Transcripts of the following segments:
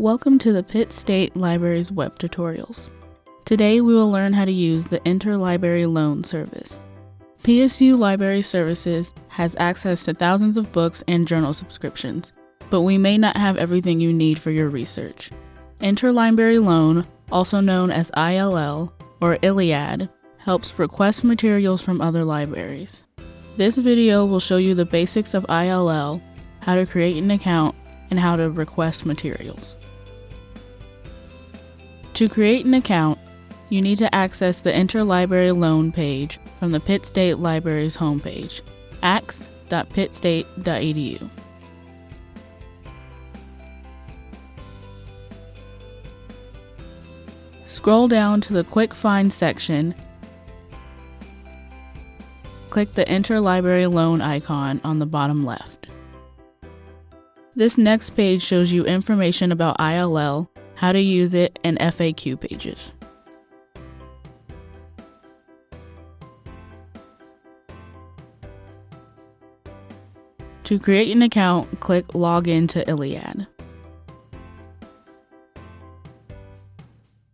Welcome to the Pitt State Library's web tutorials. Today we will learn how to use the Interlibrary Loan Service. PSU Library Services has access to thousands of books and journal subscriptions, but we may not have everything you need for your research. Interlibrary Loan, also known as ILL or ILLiad, helps request materials from other libraries. This video will show you the basics of ILL, how to create an account, and how to request materials. To create an account, you need to access the Interlibrary Loan page from the Pitt State Library's homepage, axe.pittstate.edu. Scroll down to the Quick Find section. Click the Interlibrary Loan icon on the bottom left. This next page shows you information about ILL how to use it, and FAQ pages. To create an account, click Login to ILLiad.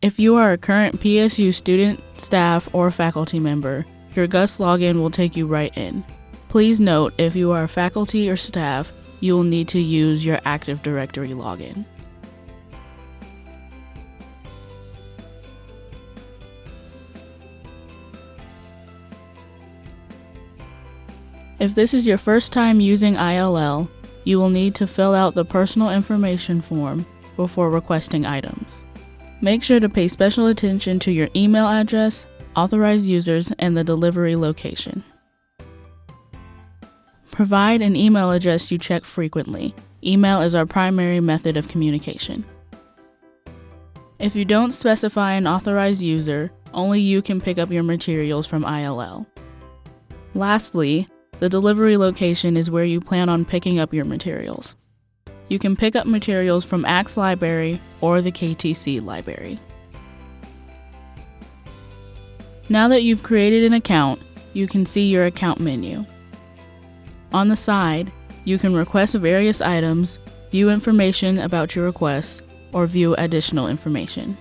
If you are a current PSU student, staff, or faculty member, your GUS login will take you right in. Please note, if you are faculty or staff, you will need to use your Active Directory login. If this is your first time using ILL, you will need to fill out the personal information form before requesting items. Make sure to pay special attention to your email address, authorized users, and the delivery location. Provide an email address you check frequently. Email is our primary method of communication. If you don't specify an authorized user, only you can pick up your materials from ILL. Lastly, the delivery location is where you plan on picking up your materials. You can pick up materials from Axe Library or the KTC Library. Now that you've created an account, you can see your account menu. On the side, you can request various items, view information about your requests, or view additional information.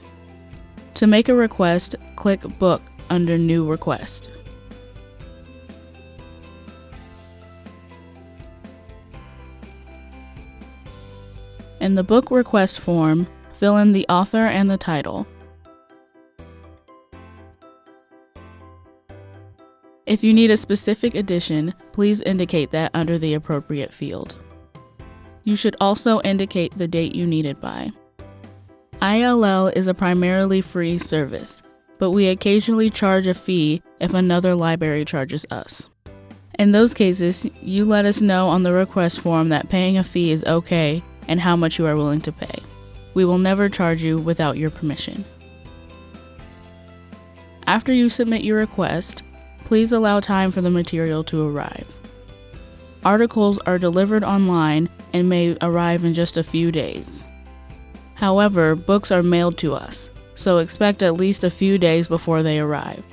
To make a request, click Book under New Request. In the book request form, fill in the author and the title. If you need a specific edition, please indicate that under the appropriate field. You should also indicate the date you need it by. ILL is a primarily free service, but we occasionally charge a fee if another library charges us. In those cases, you let us know on the request form that paying a fee is okay and how much you are willing to pay. We will never charge you without your permission. After you submit your request, please allow time for the material to arrive. Articles are delivered online and may arrive in just a few days. However, books are mailed to us, so expect at least a few days before they arrive.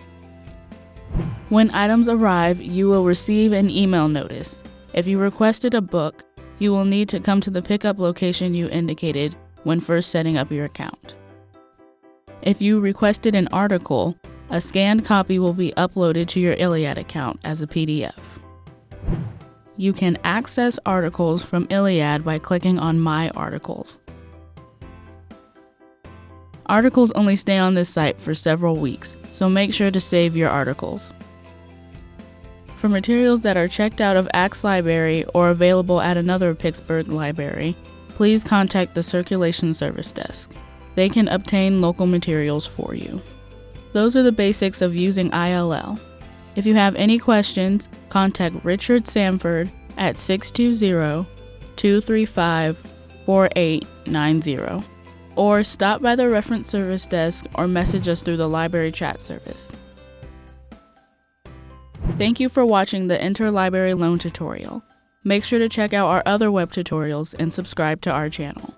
When items arrive, you will receive an email notice. If you requested a book, you will need to come to the pickup location you indicated when first setting up your account. If you requested an article, a scanned copy will be uploaded to your ILLiad account as a PDF. You can access articles from ILLiad by clicking on My Articles. Articles only stay on this site for several weeks, so make sure to save your articles. For materials that are checked out of Axe Library or available at another Pittsburg library, please contact the Circulation Service Desk. They can obtain local materials for you. Those are the basics of using ILL. If you have any questions, contact Richard Sanford at 620 235 4890 or stop by the reference service desk or message us through the library chat service. Thank you for watching the Interlibrary Loan tutorial. Make sure to check out our other web tutorials and subscribe to our channel.